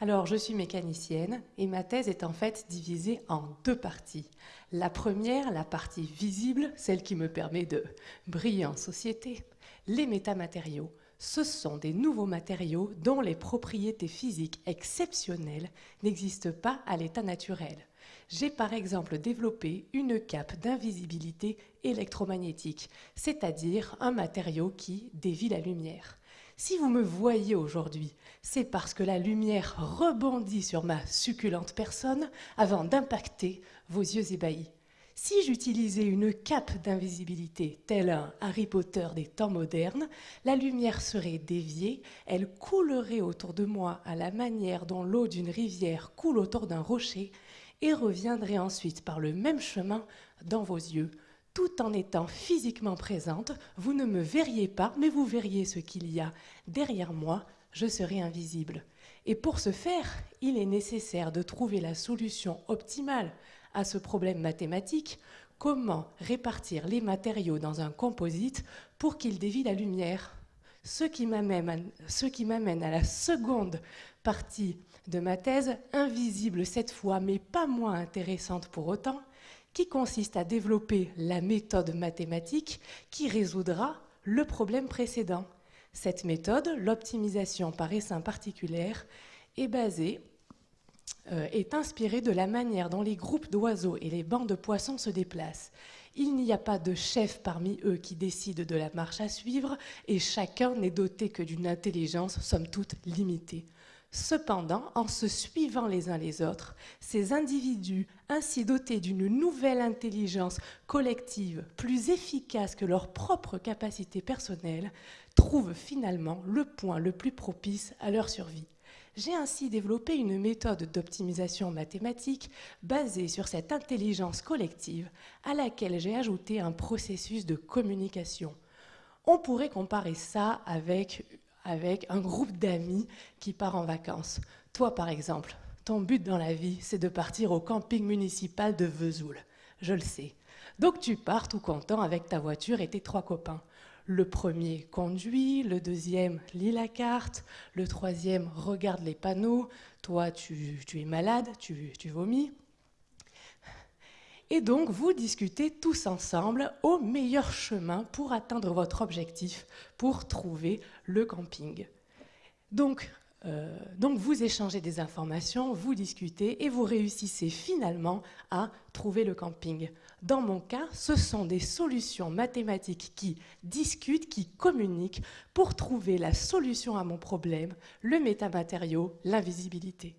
Alors, je suis mécanicienne et ma thèse est en fait divisée en deux parties. La première, la partie visible, celle qui me permet de briller en société, les métamatériaux, ce sont des nouveaux matériaux dont les propriétés physiques exceptionnelles n'existent pas à l'état naturel. J'ai par exemple développé une cape d'invisibilité électromagnétique, c'est-à-dire un matériau qui dévie la lumière. Si vous me voyez aujourd'hui, c'est parce que la lumière rebondit sur ma succulente personne avant d'impacter vos yeux ébahis. Si j'utilisais une cape d'invisibilité, tel un Harry Potter des temps modernes, la lumière serait déviée, elle coulerait autour de moi à la manière dont l'eau d'une rivière coule autour d'un rocher et reviendrait ensuite par le même chemin dans vos yeux, tout en étant physiquement présente, vous ne me verriez pas, mais vous verriez ce qu'il y a derrière moi, je serai invisible. Et pour ce faire, il est nécessaire de trouver la solution optimale à ce problème mathématique, comment répartir les matériaux dans un composite pour qu'il dévie la lumière? Ce qui m'amène à la seconde partie de ma thèse, invisible cette fois, mais pas moins intéressante pour autant, qui consiste à développer la méthode mathématique qui résoudra le problème précédent. Cette méthode, l'optimisation par essaim particulière, est basée, est inspirée de la manière dont les groupes d'oiseaux et les bancs de poissons se déplacent. Il n'y a pas de chef parmi eux qui décide de la marche à suivre et chacun n'est doté que d'une intelligence somme toute limitée. Cependant, en se suivant les uns les autres, ces individus, ainsi dotés d'une nouvelle intelligence collective plus efficace que leur propre capacité personnelle, trouvent finalement le point le plus propice à leur survie. J'ai ainsi développé une méthode d'optimisation mathématique basée sur cette intelligence collective à laquelle j'ai ajouté un processus de communication. On pourrait comparer ça avec avec un groupe d'amis qui part en vacances. Toi, par exemple, ton but dans la vie, c'est de partir au camping municipal de Vesoul. Je le sais. Donc tu pars tout content avec ta voiture et tes trois copains. Le premier conduit, le deuxième lit la carte, le troisième regarde les panneaux, toi tu, es malade, tu, tu vomis. Et donc, vous discutez tous ensemble au meilleur chemin pour atteindre votre objectif, pour trouver le camping. Donc, euh, donc vous échangez des informations, vous discutez et vous réussissez finalement à trouver le camping. Dans mon cas, ce sont des solutions mathématiques qui discutent, qui communiquent pour trouver la solution à mon problème, le métamatériau, l'invisibilité.